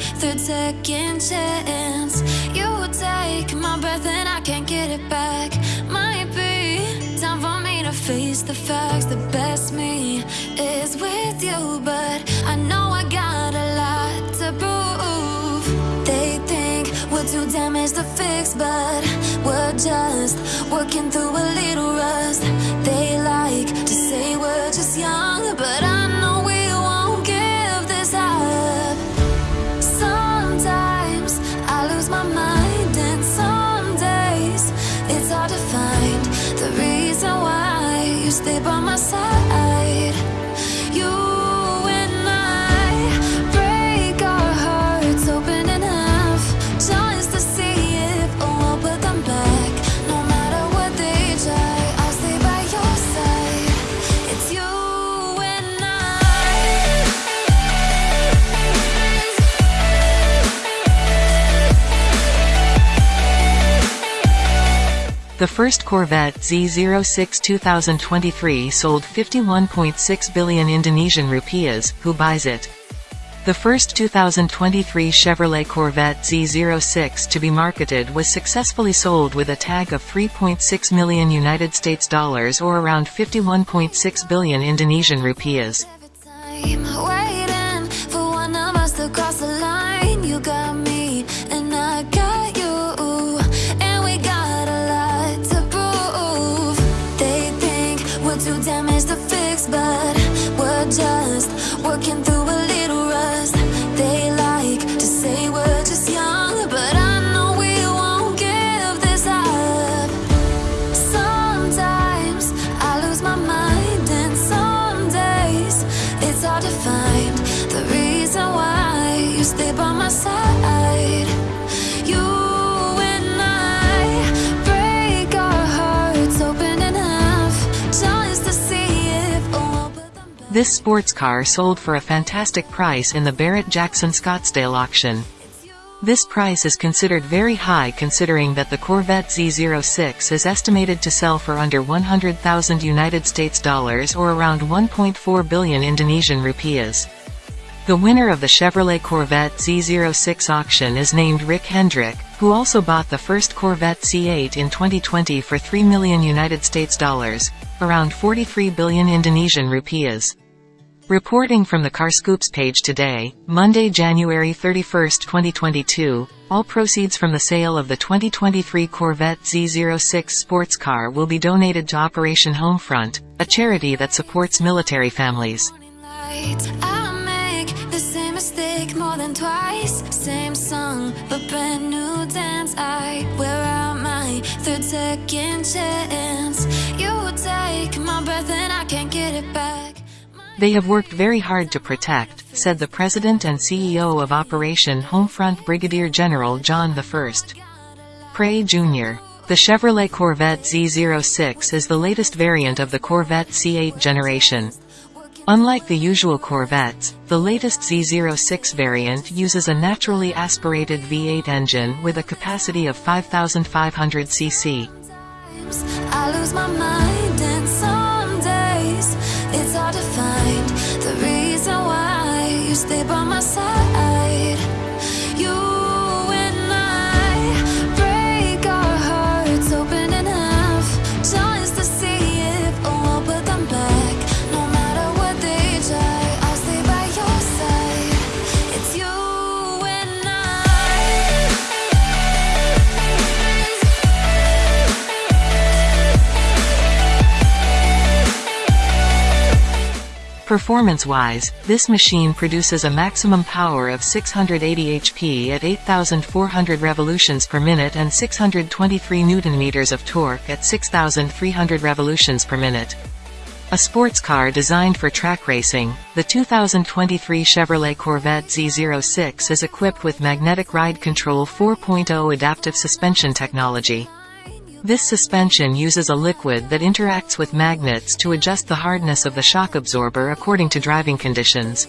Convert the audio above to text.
second chance. You take my breath and I can't get it back. Might be time for me to face the facts. The best me is with you, but I know I got a lot to prove. They think we're too damaged to fix, but we're just working through a little rust. They stay by my The first Corvette Z06 2023 sold 51.6 billion Indonesian rupiahs, who buys it? The first 2023 Chevrolet Corvette Z06 to be marketed was successfully sold with a tag of 3.6 million United States dollars or around 51.6 billion Indonesian rupiahs. To fix, but we're just working through a This sports car sold for a fantastic price in the Barrett-Jackson Scottsdale auction. This price is considered very high considering that the Corvette Z06 is estimated to sell for under 100,000 United States dollars or around 1.4 billion Indonesian rupiahs. The winner of the Chevrolet Corvette Z06 auction is named Rick Hendrick, who also bought the first Corvette C8 in 2020 for 3 million United States dollars, around 43 billion Indonesian rupiahs. Reporting from the Carscoops page today, Monday, January 31, 2022, all proceeds from the sale of the 2023 Corvette Z06 sports car will be donated to Operation Homefront, a charity that supports military families. Lights. I They have worked very hard to protect, said the president and CEO of Operation Homefront Brigadier General John I. Pray Jr. The Chevrolet Corvette Z06 is the latest variant of the Corvette C8 generation. Unlike the usual Corvettes, the latest Z06 variant uses a naturally aspirated V8 engine with a capacity of 5,500 cc. It's hard to find the reason why you stay by my side. Performance-wise, this machine produces a maximum power of 680 HP at 8,400 revolutions per minute and 623 Nm of torque at 6,300 revolutions per minute. A sports car designed for track racing, the 2023 Chevrolet Corvette Z06 is equipped with Magnetic Ride Control 4.0 adaptive suspension technology. This suspension uses a liquid that interacts with magnets to adjust the hardness of the shock absorber according to driving conditions.